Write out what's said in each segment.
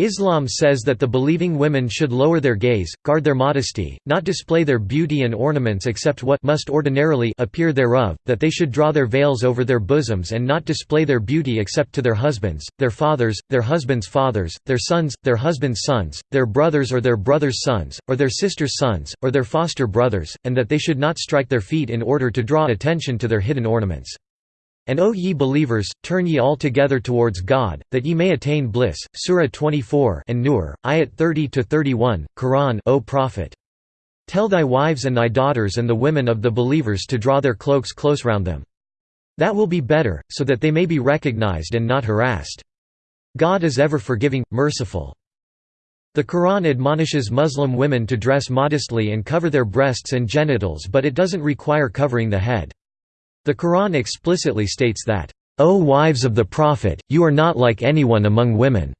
Islam says that the believing women should lower their gaze, guard their modesty, not display their beauty and ornaments except what must ordinarily appear thereof, that they should draw their veils over their bosoms and not display their beauty except to their husbands, their fathers, their husbands' fathers, their sons, their husbands' sons, their brothers or their brothers' sons, or their sisters' sons, or their foster brothers, and that they should not strike their feet in order to draw attention to their hidden ornaments. And O ye believers, turn ye all together towards God, that ye may attain bliss. Surah 24 an-Nur, ayat 30–31, Quran O Prophet. Tell thy wives and thy daughters and the women of the believers to draw their cloaks close round them. That will be better, so that they may be recognized and not harassed. God is ever forgiving, merciful. The Quran admonishes Muslim women to dress modestly and cover their breasts and genitals but it doesn't require covering the head. The Quran explicitly states that, O wives of the Prophet, you are not like anyone among women,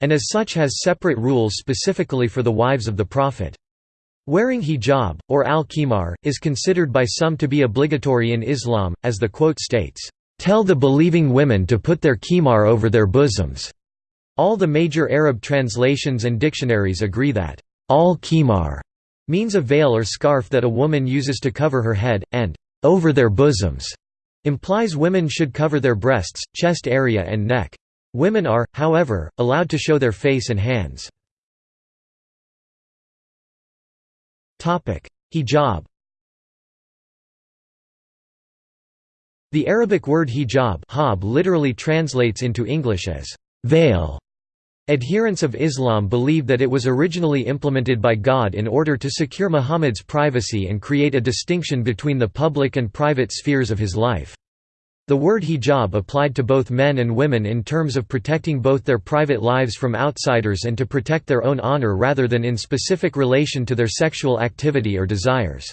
and as such has separate rules specifically for the wives of the Prophet. Wearing hijab, or al-khimar, is considered by some to be obligatory in Islam, as the quote states, "...tell the believing women to put their khimar over their bosoms." All the major Arab translations and dictionaries agree that, al-khimar means a veil or scarf that a woman uses to cover her head, and over their bosoms implies women should cover their breasts, chest area and neck. Women are, however, allowed to show their face and hands. Hijab The Arabic word hijab literally translates into English as veil Adherents of Islam believe that it was originally implemented by God in order to secure Muhammad's privacy and create a distinction between the public and private spheres of his life. The word hijab applied to both men and women in terms of protecting both their private lives from outsiders and to protect their own honor rather than in specific relation to their sexual activity or desires.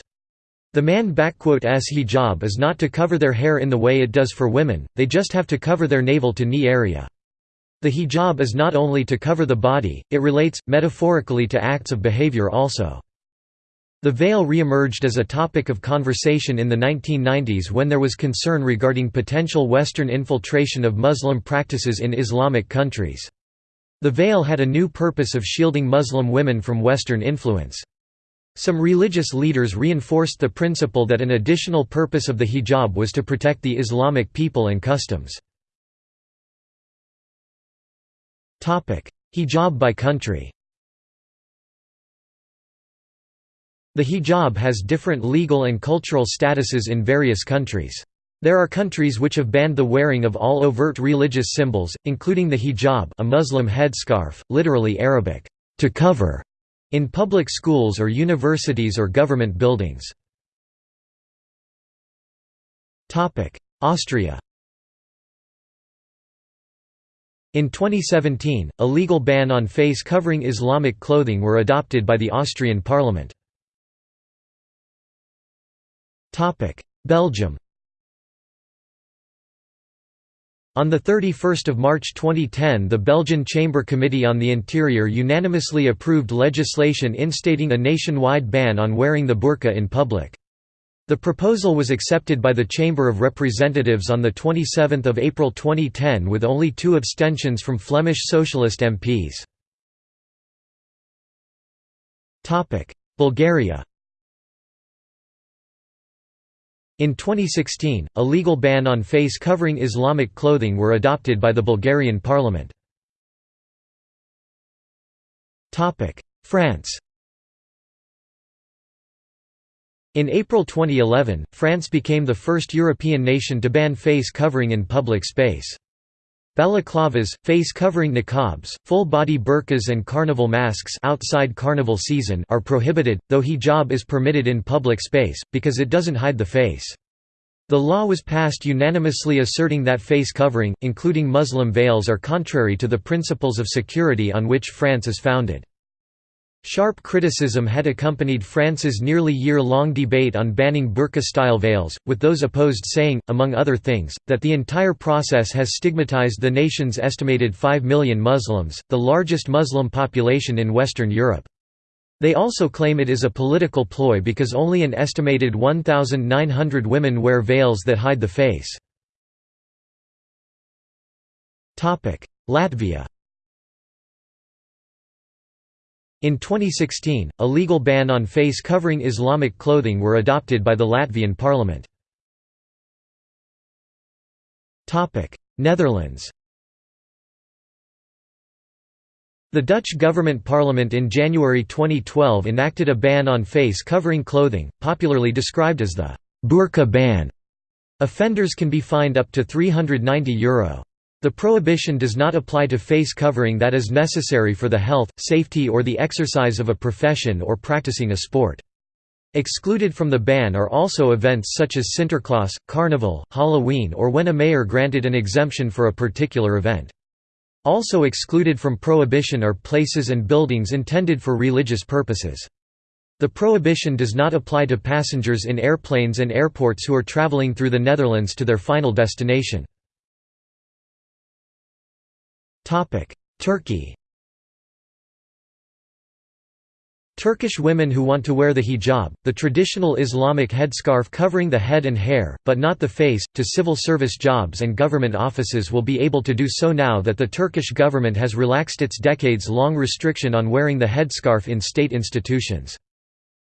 The man man's hijab is not to cover their hair in the way it does for women, they just have to cover their navel to knee area. The hijab is not only to cover the body, it relates, metaphorically to acts of behavior also. The veil re-emerged as a topic of conversation in the 1990s when there was concern regarding potential Western infiltration of Muslim practices in Islamic countries. The veil had a new purpose of shielding Muslim women from Western influence. Some religious leaders reinforced the principle that an additional purpose of the hijab was to protect the Islamic people and customs. Hijab by country The hijab has different legal and cultural statuses in various countries. There are countries which have banned the wearing of all overt religious symbols, including the hijab a Muslim headscarf, literally Arabic, to cover, in public schools or universities or government buildings. Austria In 2017, a legal ban on face-covering Islamic clothing were adopted by the Austrian parliament. Belgium On 31 March 2010 the Belgian Chamber Committee on the Interior unanimously approved legislation instating a nationwide ban on wearing the burqa in public. The proposal was accepted by the Chamber of Representatives on 27 April 2010 with only two abstentions from Flemish Socialist MPs. Bulgaria In 2016, a legal ban on face-covering Islamic clothing were adopted by the Bulgarian parliament. France in April 2011, France became the first European nation to ban face covering in public space. Balaclavas, face-covering niqabs, full-body burqas and carnival masks outside carnival season are prohibited, though hijab is permitted in public space, because it doesn't hide the face. The law was passed unanimously asserting that face covering, including Muslim veils are contrary to the principles of security on which France is founded. Sharp criticism had accompanied France's nearly year-long debate on banning burqa-style veils, with those opposed saying, among other things, that the entire process has stigmatized the nation's estimated 5 million Muslims, the largest Muslim population in Western Europe. They also claim it is a political ploy because only an estimated 1,900 women wear veils that hide the face. Latvia In 2016, a legal ban on face covering Islamic clothing were adopted by the Latvian parliament. Netherlands The Dutch government parliament in January 2012 enacted a ban on face covering clothing, popularly described as the «burka ban. Offenders can be fined up to €390. Euro. The prohibition does not apply to face covering that is necessary for the health, safety or the exercise of a profession or practicing a sport. Excluded from the ban are also events such as Sinterklaas, Carnival, Halloween or when a mayor granted an exemption for a particular event. Also excluded from prohibition are places and buildings intended for religious purposes. The prohibition does not apply to passengers in airplanes and airports who are traveling through the Netherlands to their final destination. Turkey Turkish women who want to wear the hijab, the traditional Islamic headscarf covering the head and hair, but not the face, to civil service jobs and government offices will be able to do so now that the Turkish government has relaxed its decades-long restriction on wearing the headscarf in state institutions.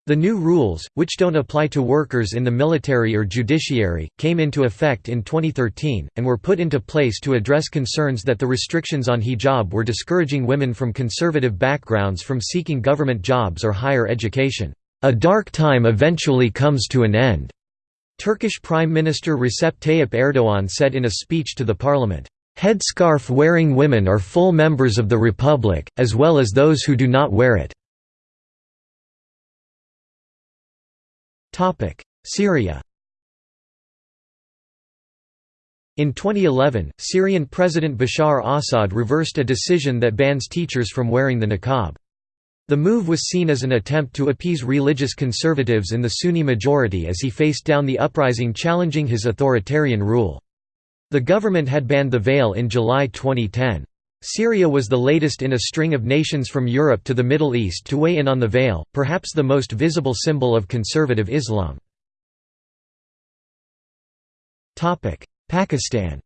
The new rules, which don't apply to workers in the military or judiciary, came into effect in 2013, and were put into place to address concerns that the restrictions on hijab were discouraging women from conservative backgrounds from seeking government jobs or higher education. A dark time eventually comes to an end, Turkish Prime Minister Recep Tayyip Erdogan said in a speech to the parliament. Headscarf-wearing women are full members of the republic, as well as those who do not wear it. Syria In 2011, Syrian President Bashar Assad reversed a decision that bans teachers from wearing the niqab. The move was seen as an attempt to appease religious conservatives in the Sunni majority as he faced down the uprising challenging his authoritarian rule. The government had banned the veil in July 2010. Syria was the latest in a string of nations from Europe to the Middle East to weigh in on the veil, perhaps the most visible symbol of conservative Islam. Pakistan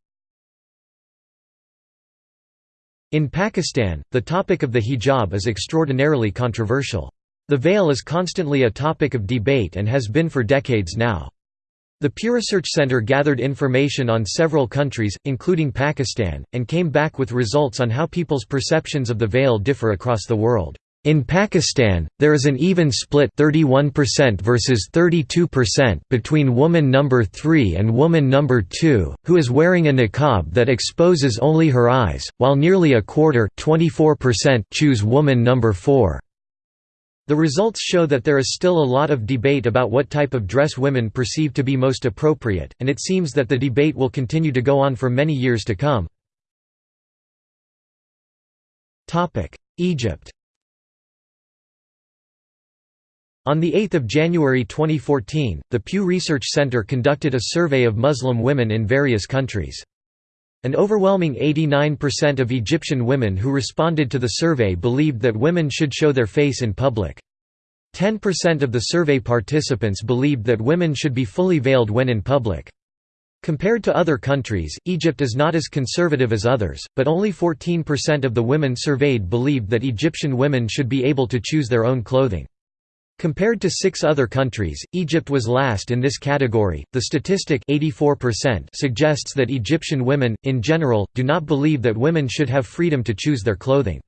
In Pakistan, the topic of the hijab is extraordinarily controversial. The veil is constantly a topic of debate and has been for decades now. The Pew Research Center gathered information on several countries, including Pakistan, and came back with results on how people's perceptions of the veil differ across the world. In Pakistan, there is an even split 31% versus 32% between woman number 3 and woman number 2, who is wearing a niqab that exposes only her eyes, while nearly a quarter 24% choose woman number 4. The results show that there is still a lot of debate about what type of dress women perceive to be most appropriate, and it seems that the debate will continue to go on for many years to come. Egypt On 8 January 2014, the Pew Research Center conducted a survey of Muslim women in various countries. An overwhelming 89% of Egyptian women who responded to the survey believed that women should show their face in public. 10% of the survey participants believed that women should be fully veiled when in public. Compared to other countries, Egypt is not as conservative as others, but only 14% of the women surveyed believed that Egyptian women should be able to choose their own clothing. Compared to six other countries, Egypt was last in this category. The statistic 84% suggests that Egyptian women, in general, do not believe that women should have freedom to choose their clothing.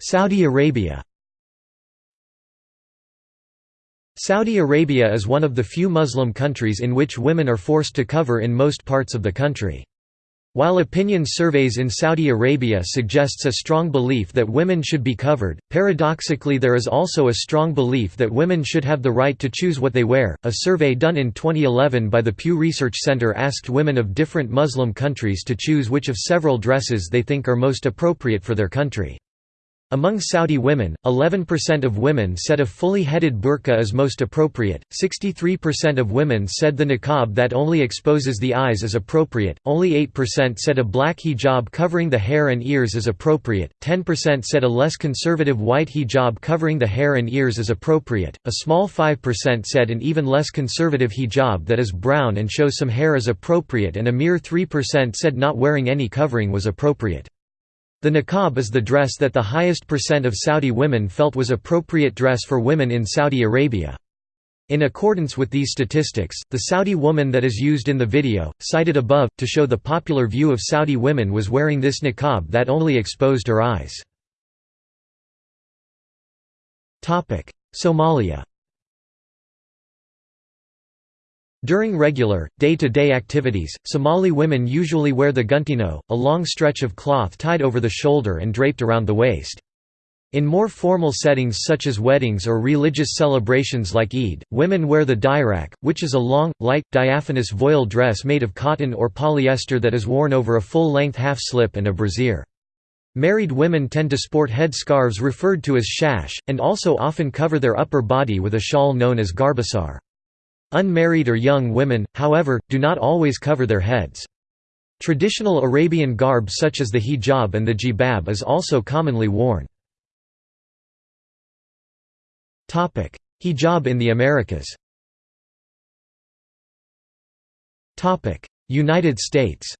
Saudi Arabia Saudi Arabia is one of the few Muslim countries in which women are forced to cover in most parts of the country. While opinion surveys in Saudi Arabia suggests a strong belief that women should be covered, paradoxically there is also a strong belief that women should have the right to choose what they wear. A survey done in 2011 by the Pew Research Center asked women of different Muslim countries to choose which of several dresses they think are most appropriate for their country. Among Saudi women, 11% of women said a fully headed burqa is most appropriate, 63% of women said the niqab that only exposes the eyes is appropriate, only 8% said a black hijab covering the hair and ears is appropriate, 10% said a less conservative white hijab covering the hair and ears is appropriate, a small 5% said an even less conservative hijab that is brown and shows some hair is appropriate and a mere 3% said not wearing any covering was appropriate. The niqab is the dress that the highest percent of Saudi women felt was appropriate dress for women in Saudi Arabia. In accordance with these statistics, the Saudi woman that is used in the video, cited above, to show the popular view of Saudi women was wearing this niqab that only exposed her eyes. Somalia During regular, day-to-day -day activities, Somali women usually wear the guntino, a long stretch of cloth tied over the shoulder and draped around the waist. In more formal settings such as weddings or religious celebrations like Eid, women wear the dirak, which is a long, light, diaphanous voile dress made of cotton or polyester that is worn over a full-length half-slip and a brassiere. Married women tend to sport head scarves referred to as shash, and also often cover their upper body with a shawl known as garbasar. Unmarried or young women, however, do not always cover their heads. Traditional Arabian garb such as the hijab and the jilbab is also commonly worn. Hijab in the Americas United States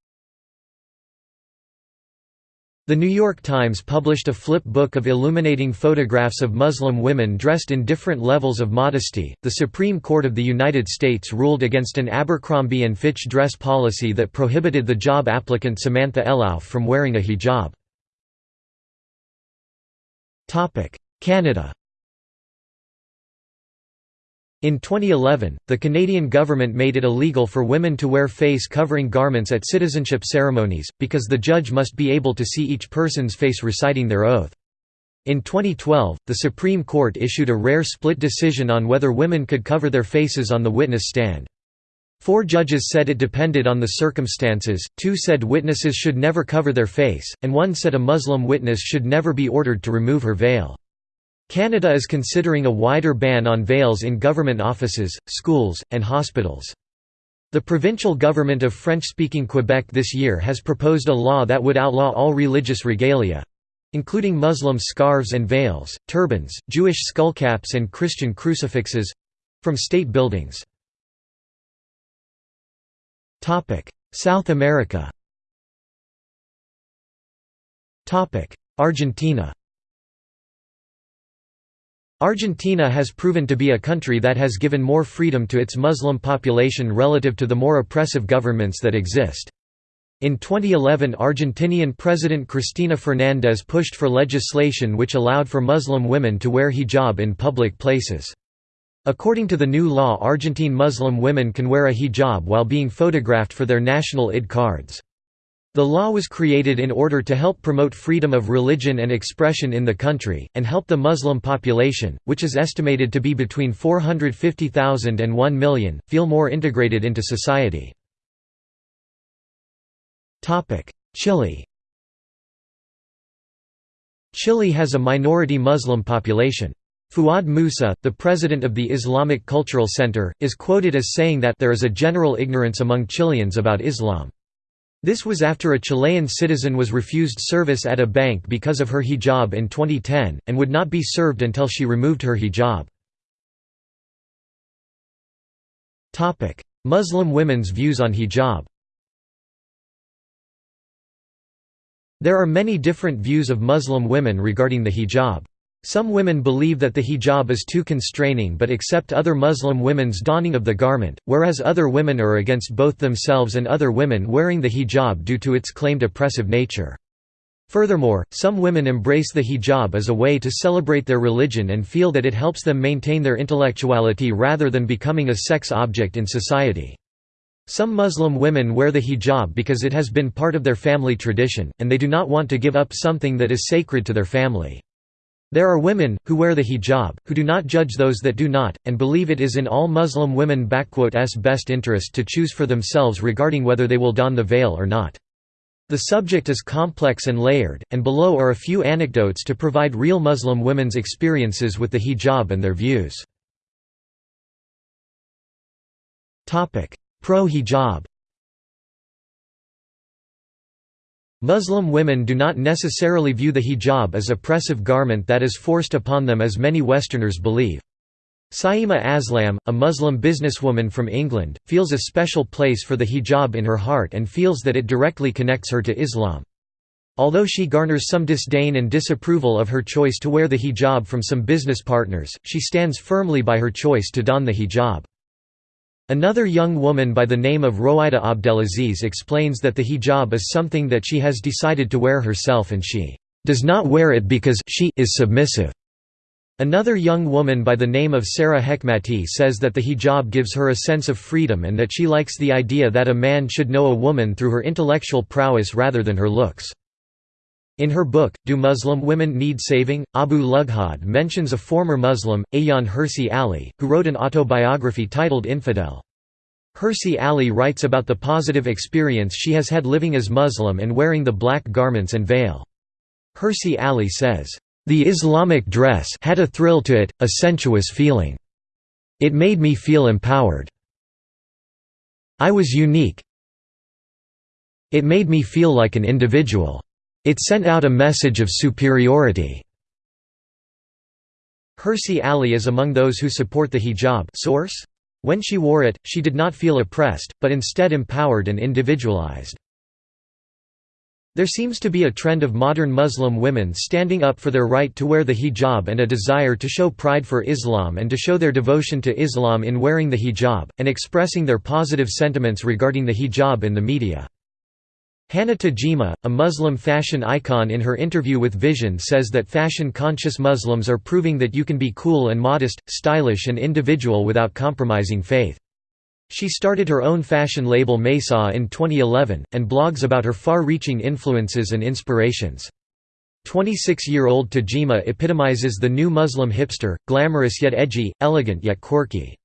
the New York Times published a flip book of illuminating photographs of Muslim women dressed in different levels of modesty. The Supreme Court of the United States ruled against an Abercrombie and Fitch dress policy that prohibited the job applicant Samantha Elauf from wearing a hijab. Canada. In 2011, the Canadian government made it illegal for women to wear face-covering garments at citizenship ceremonies, because the judge must be able to see each person's face reciting their oath. In 2012, the Supreme Court issued a rare split decision on whether women could cover their faces on the witness stand. Four judges said it depended on the circumstances, two said witnesses should never cover their face, and one said a Muslim witness should never be ordered to remove her veil. Canada is considering a wider ban on veils in government offices, schools, and hospitals. The provincial government of French-speaking Quebec this year has proposed a law that would outlaw all religious regalia—including Muslim scarves and veils, turbans, Jewish skullcaps and Christian crucifixes—from state buildings. South America Argentina Argentina has proven to be a country that has given more freedom to its Muslim population relative to the more oppressive governments that exist. In 2011 Argentinian President Cristina Fernández pushed for legislation which allowed for Muslim women to wear hijab in public places. According to the new law Argentine Muslim women can wear a hijab while being photographed for their national ID cards. The law was created in order to help promote freedom of religion and expression in the country, and help the Muslim population, which is estimated to be between 450,000 and 1 million, feel more integrated into society. Chile Chile has a minority Muslim population. Fuad Musa, the president of the Islamic Cultural Center, is quoted as saying that there is a general ignorance among Chileans about Islam. This was after a Chilean citizen was refused service at a bank because of her hijab in 2010, and would not be served until she removed her hijab. Muslim women's views on hijab There are many different views of Muslim women regarding the hijab. Some women believe that the hijab is too constraining but accept other Muslim women's donning of the garment, whereas other women are against both themselves and other women wearing the hijab due to its claimed oppressive nature. Furthermore, some women embrace the hijab as a way to celebrate their religion and feel that it helps them maintain their intellectuality rather than becoming a sex object in society. Some Muslim women wear the hijab because it has been part of their family tradition, and they do not want to give up something that is sacred to their family. There are women, who wear the hijab, who do not judge those that do not, and believe it is in all Muslim women's best interest to choose for themselves regarding whether they will don the veil or not. The subject is complex and layered, and below are a few anecdotes to provide real Muslim women's experiences with the hijab and their views. Pro-hijab Muslim women do not necessarily view the hijab as oppressive garment that is forced upon them as many Westerners believe. Saima Aslam, a Muslim businesswoman from England, feels a special place for the hijab in her heart and feels that it directly connects her to Islam. Although she garners some disdain and disapproval of her choice to wear the hijab from some business partners, she stands firmly by her choice to don the hijab. Another young woman by the name of Rowaida Abdelaziz explains that the hijab is something that she has decided to wear herself and she does not wear it because she is submissive. Another young woman by the name of Sarah Hekmati says that the hijab gives her a sense of freedom and that she likes the idea that a man should know a woman through her intellectual prowess rather than her looks. In her book, Do Muslim Women Need Saving? Abu Lughod mentions a former Muslim, Ayaan Hirsi Ali, who wrote an autobiography titled Infidel. Hirsi Ali writes about the positive experience she has had living as Muslim and wearing the black garments and veil. Hirsi Ali says, the Islamic dress had a thrill to it, a sensuous feeling. It made me feel empowered. I was unique. It made me feel like an individual. It sent out a message of superiority. Hirsi Ali is among those who support the hijab source? When she wore it, she did not feel oppressed, but instead empowered and individualized. There seems to be a trend of modern Muslim women standing up for their right to wear the hijab and a desire to show pride for Islam and to show their devotion to Islam in wearing the hijab, and expressing their positive sentiments regarding the hijab in the media. Hana Tajima, a Muslim fashion icon in her interview with Vision says that fashion-conscious Muslims are proving that you can be cool and modest, stylish and individual without compromising faith. She started her own fashion label Maysa in 2011, and blogs about her far-reaching influences and inspirations. 26-year-old Tajima epitomizes the new Muslim hipster, glamorous yet edgy, elegant yet quirky.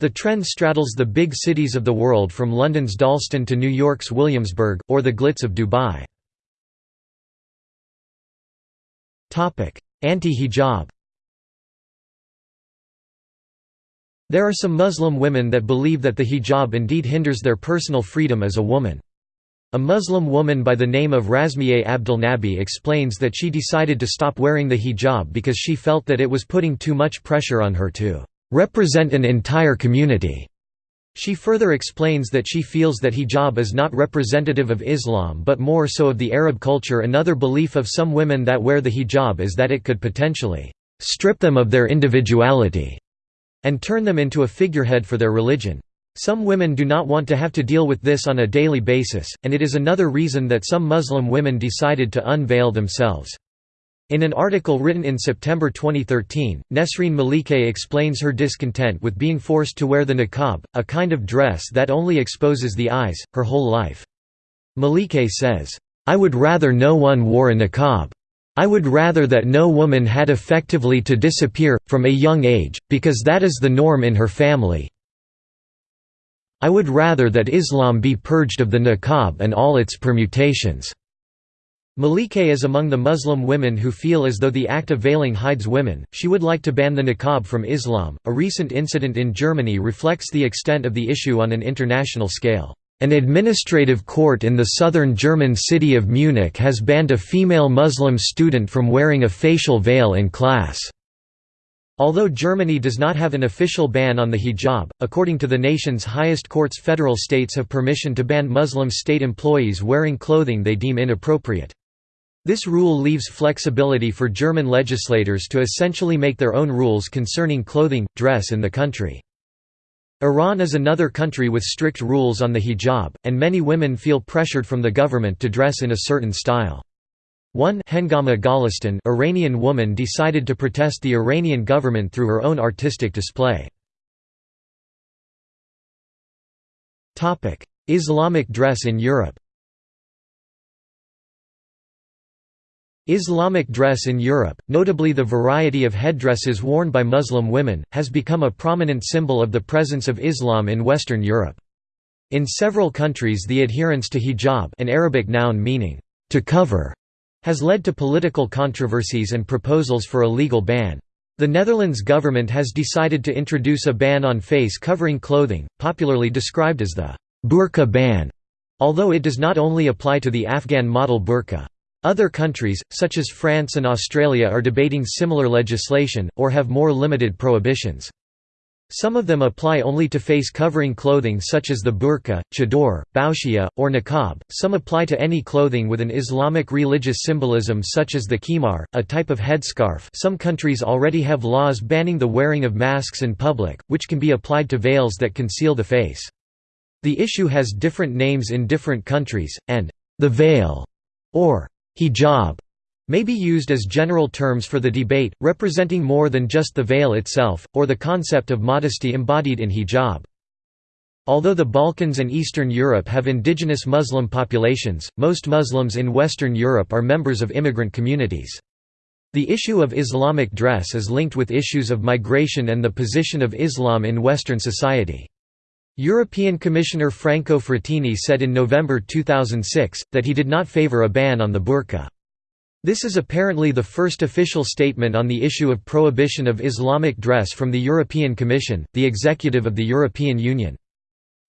The trend straddles the big cities of the world from London's Dalston to New York's Williamsburg, or the glitz of Dubai. Anti-hijab There are some Muslim women that believe that the hijab indeed hinders their personal freedom as a woman. A Muslim woman by the name of Razmieh Abdel Nabi explains that she decided to stop wearing the hijab because she felt that it was putting too much pressure on her to represent an entire community. She further explains that she feels that hijab is not representative of Islam but more so of the Arab culture. Another belief of some women that wear the hijab is that it could potentially strip them of their individuality and turn them into a figurehead for their religion. Some women do not want to have to deal with this on a daily basis, and it is another reason that some Muslim women decided to unveil themselves. In an article written in September 2013, Nesreen Malikeh explains her discontent with being forced to wear the niqab, a kind of dress that only exposes the eyes, her whole life. Malikeh says, "'I would rather no one wore a niqab. I would rather that no woman had effectively to disappear, from a young age, because that is the norm in her family. I would rather that Islam be purged of the niqab and all its permutations." Malikeh is among the Muslim women who feel as though the act of veiling hides women. She would like to ban the niqab from Islam. A recent incident in Germany reflects the extent of the issue on an international scale. An administrative court in the southern German city of Munich has banned a female Muslim student from wearing a facial veil in class. Although Germany does not have an official ban on the hijab, according to the nation's highest courts federal states have permission to ban Muslim state employees wearing clothing they deem inappropriate. This rule leaves flexibility for German legislators to essentially make their own rules concerning clothing, dress in the country. Iran is another country with strict rules on the hijab, and many women feel pressured from the government to dress in a certain style. One Hengama Golestan Iranian woman decided to protest the Iranian government through her own artistic display. Islamic dress in Europe Islamic dress in Europe, notably the variety of headdresses worn by Muslim women, has become a prominent symbol of the presence of Islam in Western Europe. In several countries the adherence to hijab an Arabic noun meaning, to cover, has led to political controversies and proposals for a legal ban. The Netherlands government has decided to introduce a ban on face-covering clothing, popularly described as the burqa ban, although it does not only apply to the Afghan model burqa. Other countries, such as France and Australia are debating similar legislation, or have more limited prohibitions. Some of them apply only to face covering clothing such as the burqa, chador, boushiya, or niqab, some apply to any clothing with an Islamic religious symbolism such as the khimar, a type of headscarf some countries already have laws banning the wearing of masks in public, which can be applied to veils that conceal the face. The issue has different names in different countries, and the veil, or hijab, may be used as general terms for the debate, representing more than just the veil itself, or the concept of modesty embodied in hijab. Although the Balkans and Eastern Europe have indigenous Muslim populations, most Muslims in Western Europe are members of immigrant communities. The issue of Islamic dress is linked with issues of migration and the position of Islam in Western society. European Commissioner Franco Frattini said in November 2006, that he did not favor a ban on the burqa. This is apparently the first official statement on the issue of prohibition of Islamic dress from the European Commission, the executive of the European Union.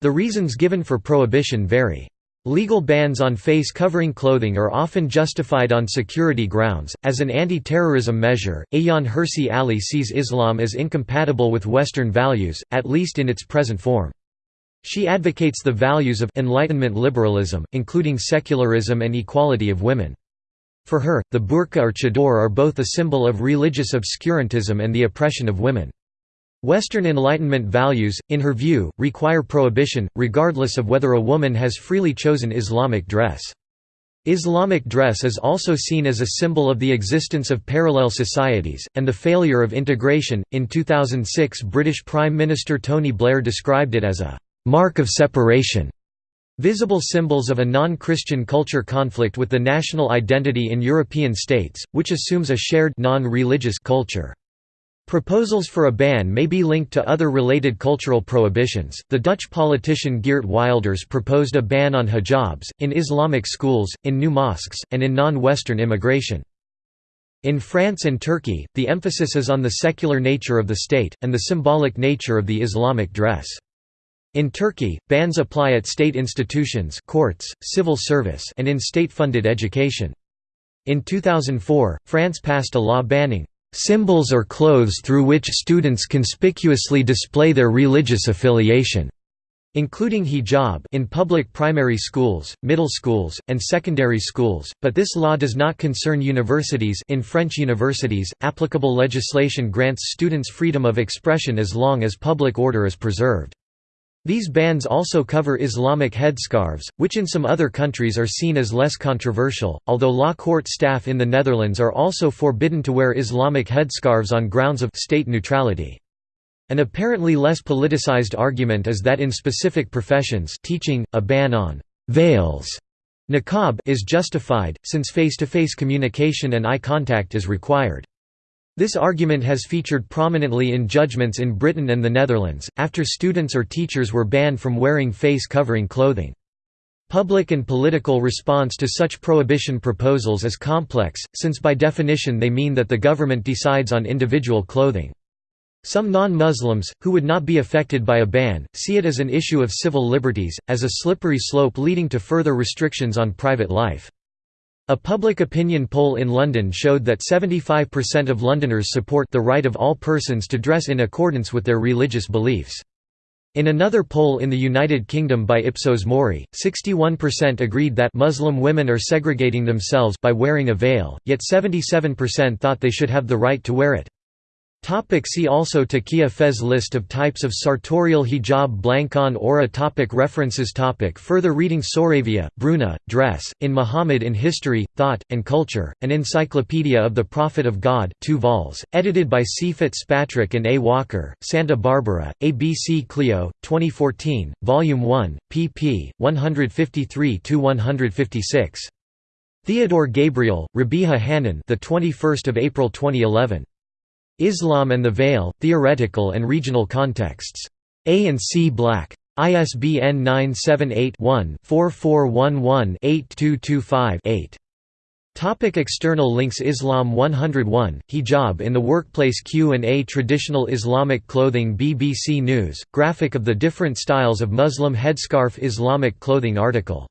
The reasons given for prohibition vary. Legal bans on face-covering clothing are often justified on security grounds. As an anti-terrorism measure, Ayaan Hirsi Ali sees Islam as incompatible with Western values, at least in its present form. She advocates the values of Enlightenment liberalism, including secularism and equality of women. For her, the burqa or chador are both a symbol of religious obscurantism and the oppression of women. Western Enlightenment values, in her view, require prohibition, regardless of whether a woman has freely chosen Islamic dress. Islamic dress is also seen as a symbol of the existence of parallel societies, and the failure of integration. In 2006, British Prime Minister Tony Blair described it as a mark of separation Visible symbols of a non-Christian culture conflict with the national identity in European states, which assumes a shared non-religious culture. Proposals for a ban may be linked to other related cultural prohibitions. The Dutch politician Geert Wilders proposed a ban on hijabs, in Islamic schools, in new mosques, and in non Western immigration. In France and Turkey, the emphasis is on the secular nature of the state, and the symbolic nature of the Islamic dress. In Turkey, bans apply at state institutions courts, civil service and in state-funded education. In 2004, France passed a law banning "...symbols or clothes through which students conspicuously display their religious affiliation." including hijab in public primary schools, middle schools, and secondary schools, but this law does not concern universities in French universities, applicable legislation grants students freedom of expression as long as public order is preserved. These bans also cover Islamic headscarves, which in some other countries are seen as less controversial, although law court staff in the Netherlands are also forbidden to wear Islamic headscarves on grounds of state neutrality. An apparently less politicized argument is that in specific professions teaching, a ban on «veils» niqab is justified, since face-to-face -face communication and eye contact is required. This argument has featured prominently in judgments in Britain and the Netherlands, after students or teachers were banned from wearing face-covering clothing. Public and political response to such prohibition proposals is complex, since by definition they mean that the government decides on individual clothing. Some non-Muslims, who would not be affected by a ban, see it as an issue of civil liberties, as a slippery slope leading to further restrictions on private life. A public opinion poll in London showed that 75% of Londoners support the right of all persons to dress in accordance with their religious beliefs. In another poll in the United Kingdom by Ipsos Mori, 61% agreed that Muslim women are segregating themselves by wearing a veil, yet 77% thought they should have the right to wear it. Topic see also Taqiyya Fez List of types of sartorial hijab Blancon Aura topic References topic Further reading Soravia, Bruna, Dress, in Muhammad in History, Thought, and Culture, an Encyclopedia of the Prophet of God 2 vols, edited by C. Fitzpatrick and A. Walker, Santa Barbara, ABC Clio, 2014, Volume 1, pp. 153–156. Theodore Gabriel, Rabiha Hanan the 21st of April 2011. Islam and the Veil, Theoretical and Regional Contexts. A and C Black. ISBN 978-1-4411-8225-8. Topic external links Islam 101, Hijab in the Workplace Q&A Traditional Islamic Clothing BBC News, graphic of the different styles of Muslim headscarf Islamic clothing article